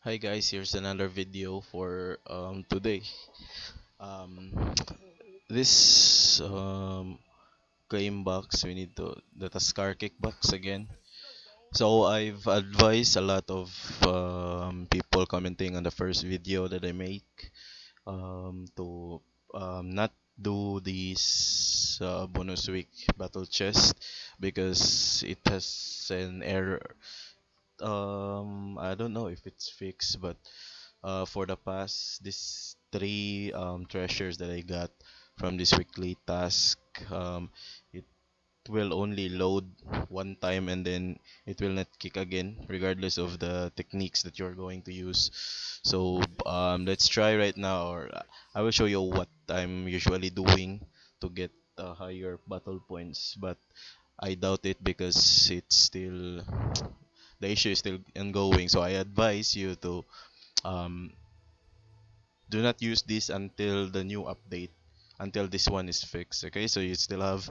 Hi guys, here's another video for um, today. Um, this um, claim box, we need to the Tuskar kick box again. So I've advised a lot of um, people commenting on the first video that I make um, to um, not do this uh, bonus week battle chest because it has an error. Um, I don't know if it's fixed, but uh, for the past these three um, treasures that I got from this weekly task, um, it will only load one time and then it will not kick again, regardless of the techniques that you're going to use. So um, let's try right now, or uh, I will show you what I'm usually doing to get uh, higher battle points, but I doubt it because it's still the issue is still ongoing. So I advise you to um, do not use this until the new update until this one is fixed okay? So you still have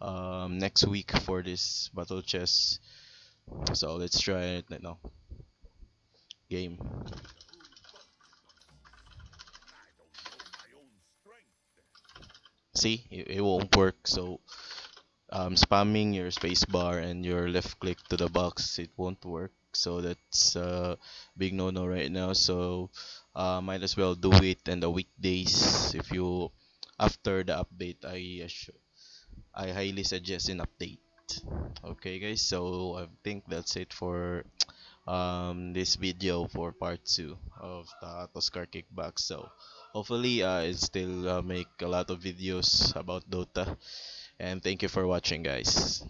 um, next week for this battle chess. So let's try it now. Game. See? It, it won't work so um, spamming your spacebar and your left click to the box it won't work. So that's a big no no right now. So uh, might as well do it in the weekdays. If you after the update I I highly suggest an update. Okay guys so I think that's it for um, this video for part 2 of the Tuskar kickback so hopefully I still uh, make a lot of videos about Dota and thank you for watching guys